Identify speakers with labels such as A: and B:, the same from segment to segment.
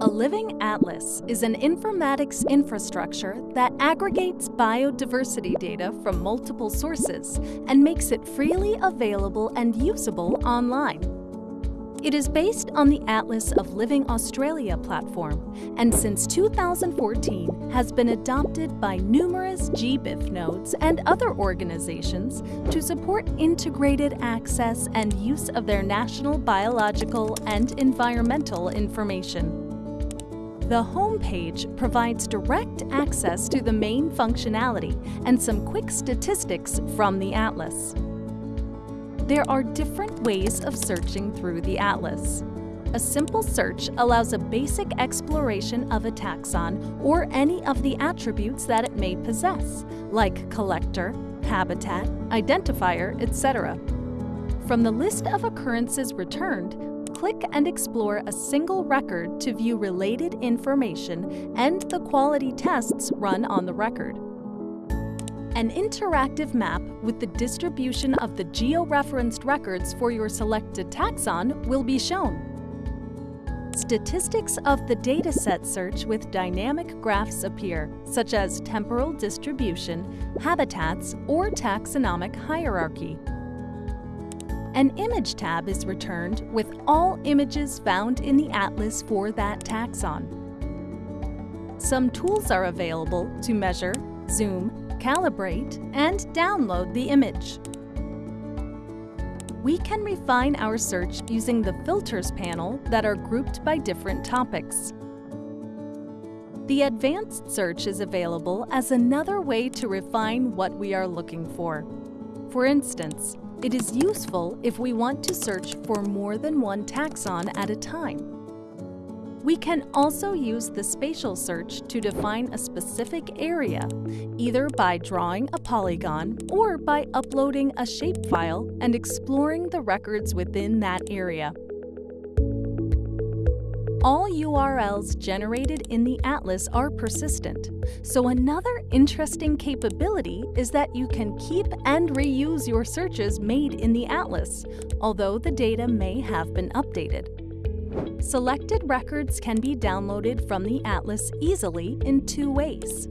A: A living atlas is an informatics infrastructure that aggregates biodiversity data from multiple sources and makes it freely available and usable online. It is based on the Atlas of Living Australia platform and since 2014 has been adopted by numerous GBIF nodes and other organizations to support integrated access and use of their national biological and environmental information. The home page provides direct access to the main functionality and some quick statistics from the Atlas. There are different ways of searching through the Atlas. A simple search allows a basic exploration of a taxon or any of the attributes that it may possess, like collector, habitat, identifier, etc. From the list of occurrences returned, click and explore a single record to view related information and the quality tests run on the record. An interactive map with the distribution of the georeferenced records for your selected taxon will be shown. Statistics of the dataset search with dynamic graphs appear, such as temporal distribution, habitats, or taxonomic hierarchy. An Image tab is returned with all images found in the atlas for that taxon. Some tools are available to measure, zoom, calibrate, and download the image. We can refine our search using the Filters panel that are grouped by different topics. The Advanced Search is available as another way to refine what we are looking for. For instance, it is useful if we want to search for more than one taxon at a time. We can also use the spatial search to define a specific area, either by drawing a polygon or by uploading a shapefile and exploring the records within that area. All URLs generated in the Atlas are persistent, so another interesting capability is that you can keep and reuse your searches made in the Atlas, although the data may have been updated. Selected records can be downloaded from the Atlas easily in two ways.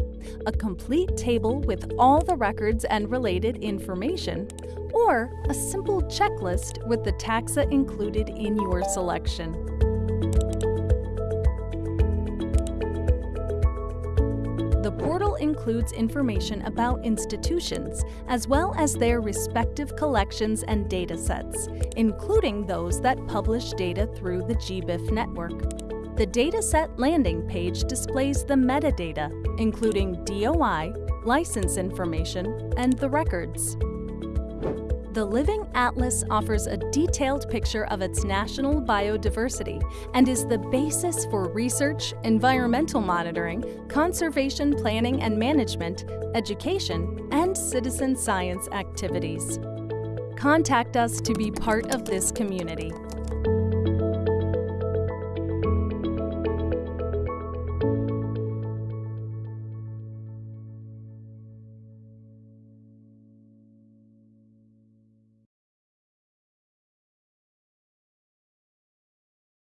A: A complete table with all the records and related information, or a simple checklist with the taxa included in your selection. The portal includes information about institutions, as well as their respective collections and datasets, including those that publish data through the GBIF network. The dataset landing page displays the metadata, including DOI, license information, and the records. The Living Atlas offers a detailed picture of its national biodiversity and is the basis for research, environmental monitoring, conservation planning and management, education, and citizen science activities. Contact us to be part of this community.